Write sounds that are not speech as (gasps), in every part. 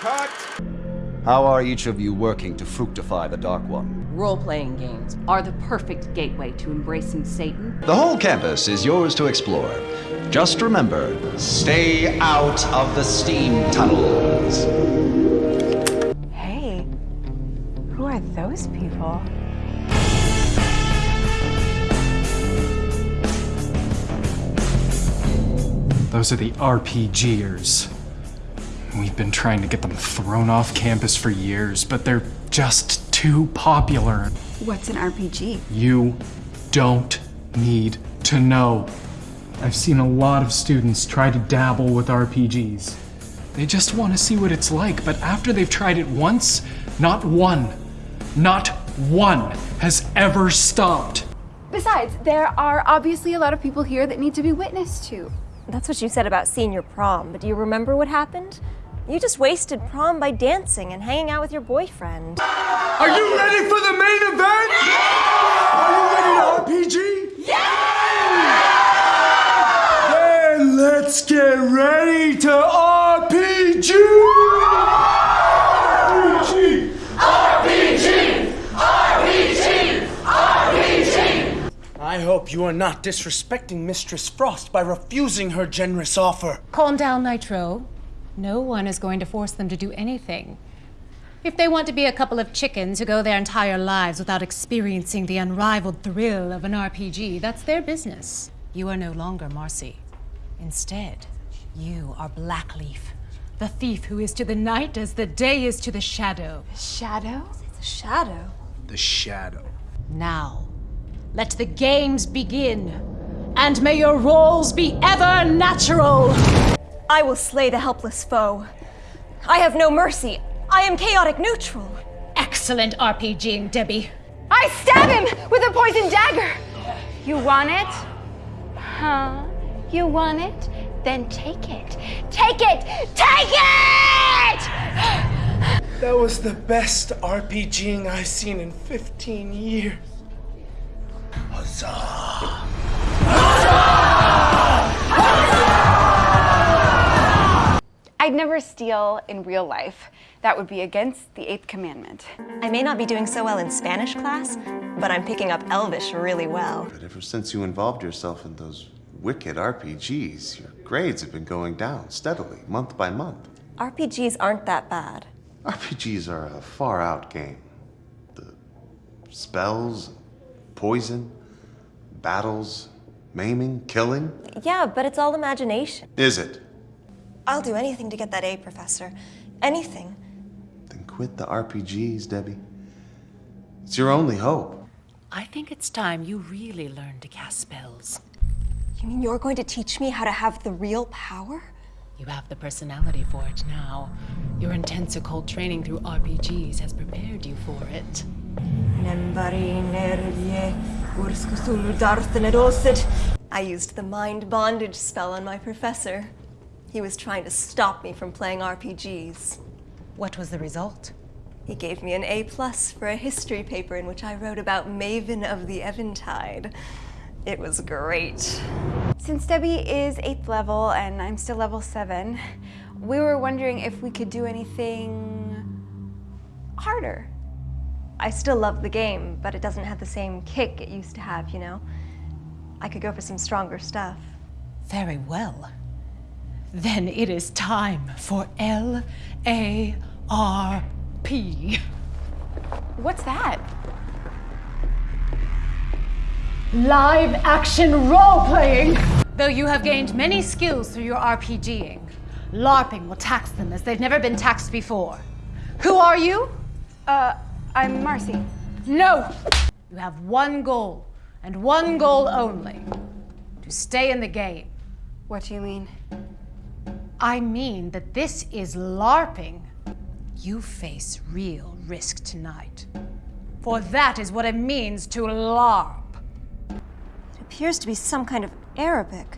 Cut! How are each of you working to fructify the Dark One? Role-playing games are the perfect gateway to embracing Satan. The whole campus is yours to explore. Just remember, stay out of the steam tunnels. Hey, who are those people? Those are the RPGers. We've been trying to get them thrown off campus for years, but they're just too popular. What's an RPG? You don't need to know. I've seen a lot of students try to dabble with RPGs. They just want to see what it's like, but after they've tried it once, not one, not one has ever stopped. Besides, there are obviously a lot of people here that need to be witnessed to. That's what you said about senior prom, but do you remember what happened? You just wasted prom by dancing and hanging out with your boyfriend. Are you ready for the main event? Yeah! Are you ready to RPG? Yeah! Then let's get ready to RPG! RPG! RPG! RPG! RPG! I hope you are not disrespecting Mistress Frost by refusing her generous offer. Calm down, Nitro. No one is going to force them to do anything. If they want to be a couple of chickens who go their entire lives without experiencing the unrivaled thrill of an RPG, that's their business. You are no longer Marcy. Instead, you are Blackleaf, the thief who is to the night as the day is to the shadow. The shadow? The shadow. The shadow. Now, let the games begin, and may your roles be ever natural! I will slay the helpless foe. I have no mercy. I am chaotic neutral. Excellent RPGing, Debbie. I stab him with a poison dagger! You want it? Huh? You want it? Then take it. Take it! Take it! That was the best RPGing I've seen in 15 years. Huzzah! I'd never steal in real life. That would be against the eighth commandment. I may not be doing so well in Spanish class, but I'm picking up Elvish really well. But ever since you involved yourself in those wicked RPGs, your grades have been going down steadily, month by month. RPGs aren't that bad. RPGs are a far out game. The spells, poison, battles, maiming, killing. Yeah, but it's all imagination. Is it? I'll do anything to get that A, Professor. Anything. Then quit the RPGs, Debbie. It's your only hope. I think it's time you really learn to cast spells. You mean you're going to teach me how to have the real power? You have the personality for it now. Your intense occult training through RPGs has prepared you for it. I used the mind bondage spell on my professor. He was trying to stop me from playing RPGs. What was the result? He gave me an A plus for a history paper in which I wrote about Maven of the Eventide. It was great. Since Debbie is eighth level and I'm still level seven, we were wondering if we could do anything harder. I still love the game, but it doesn't have the same kick it used to have, you know? I could go for some stronger stuff. Very well. Then it is time for L A R P. What's that? Live action role playing! Though you have gained many skills through your RPGing, LARPing will tax them as they've never been taxed before. Who are you? Uh, I'm Marcy. No! You have one goal, and one goal only to stay in the game. What do you mean? I mean that this is LARPing. You face real risk tonight. For that is what it means to LARP. It appears to be some kind of Arabic.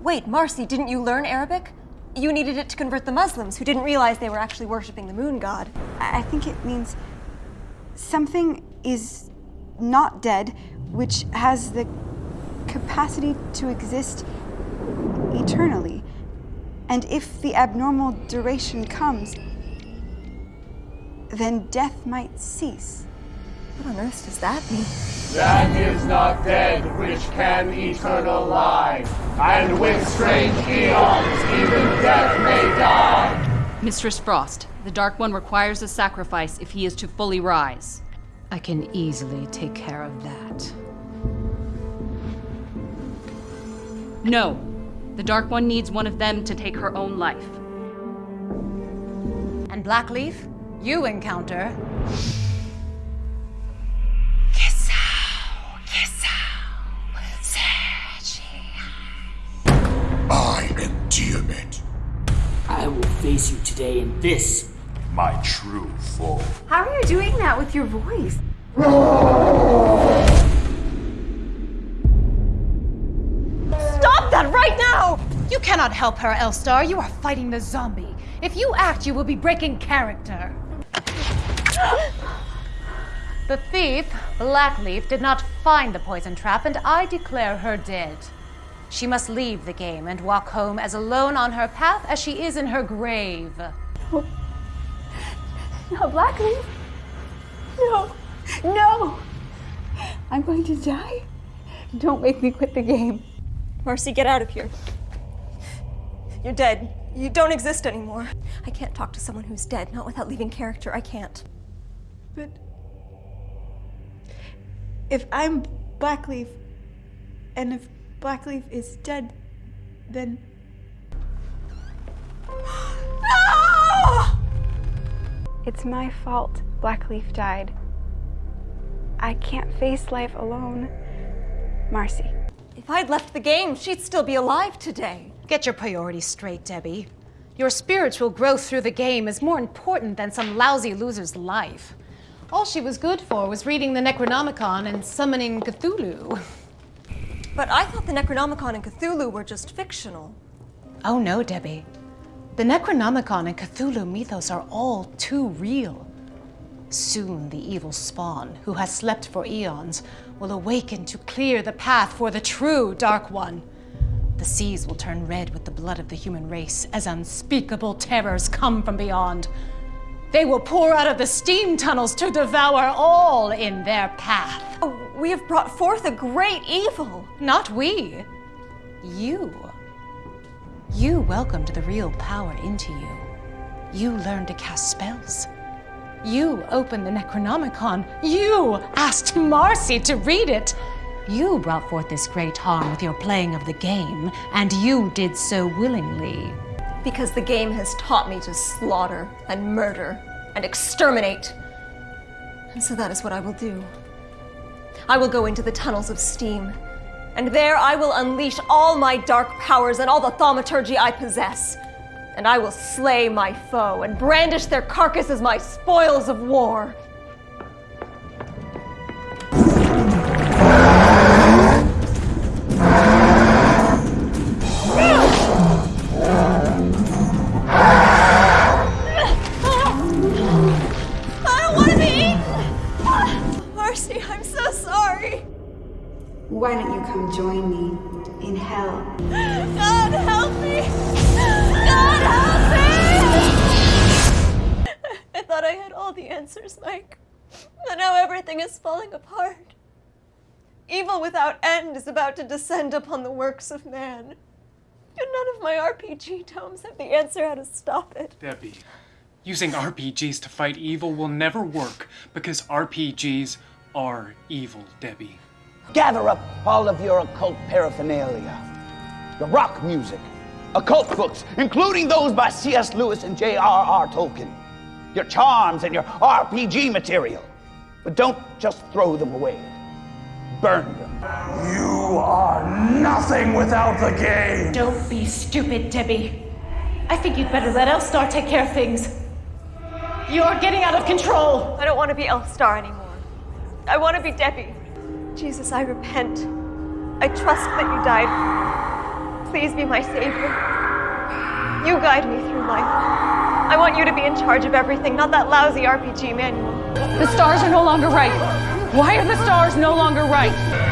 Wait, Marcy, didn't you learn Arabic? You needed it to convert the Muslims who didn't realize they were actually worshipping the moon god. I I think it means something is not dead, which has the capacity to exist eternally. And if the abnormal duration comes, then death might cease. What on earth does that mean? That is not dead which can eternal lie, and with strange eons even death may die. Mistress Frost, the Dark One requires a sacrifice if he is to fully rise. I can easily take care of that. No. The Dark One needs one of them to take her own life. And Blackleaf, you encounter. I am Tiamat. I will face you today in this, my true form. How are you doing that with your voice? Cannot help her, Elfstar. You are fighting the zombie. If you act, you will be breaking character. the thief, Blackleaf, did not find the poison trap, and I declare her dead. She must leave the game and walk home as alone on her path as she is in her grave. No, Blackleaf. No, no. I'm going to die. Don't make me quit the game. Marcy, get out of here. You're dead. You don't exist anymore. I can't talk to someone who's dead, not without leaving character. I can't. But if I'm Blackleaf, and if Blackleaf is dead, then. (gasps) No! It's my fault Blackleaf died. I can't face life alone. Marcy. If I'd left the game, she'd still be alive today. Get your priorities straight, Debbie. Your spiritual growth through the game is more important than some lousy loser's life. All she was good for was reading the Necronomicon and summoning Cthulhu. But I thought the Necronomicon and Cthulhu were just fictional. Oh no, Debbie. The Necronomicon and Cthulhu mythos are all too real. Soon the evil spawn, who has slept for eons, will awaken to clear the path for the true Dark One. The seas will turn red with the blood of the human race as unspeakable terrors come from beyond. They will pour out of the steam tunnels to devour all in their path. Oh, we have brought forth a great evil. Not we. You. You welcomed the real power into you. You learned to cast spells. You opened the Necronomicon. You asked Marcy to read it. You brought forth this great harm with your playing of the game, and you did so willingly. Because the game has taught me to slaughter and murder and exterminate. And so that is what I will do. I will go into the tunnels of steam, and there I will unleash all my dark powers and all the thaumaturgy I possess. And I will slay my foe and brandish their carcass as my spoils of war. Everything is falling apart. Evil without end is about to descend upon the works of man. And none of my RPG tomes have the answer how to stop it. Debbie, using RPGs to fight evil will never work because RPGs are evil, Debbie. Gather up all of your occult paraphernalia. Your rock music, occult books, including those by C.S. Lewis and J.R.R. Tolkien. Your charms and your RPG material. But don't just throw them away. Burn them. You are nothing without the game. Don't be stupid, Debbie. I think you'd better let Elfstar take care of things. You're getting out of control. I don't want to be Elfstar anymore. I want to be Debbie. Jesus, I repent. I trust that you died. Please be my savior. You guide me through life. I want you to be in charge of everything, not that lousy RPG manual. The stars are no longer right. Why are the stars no longer right?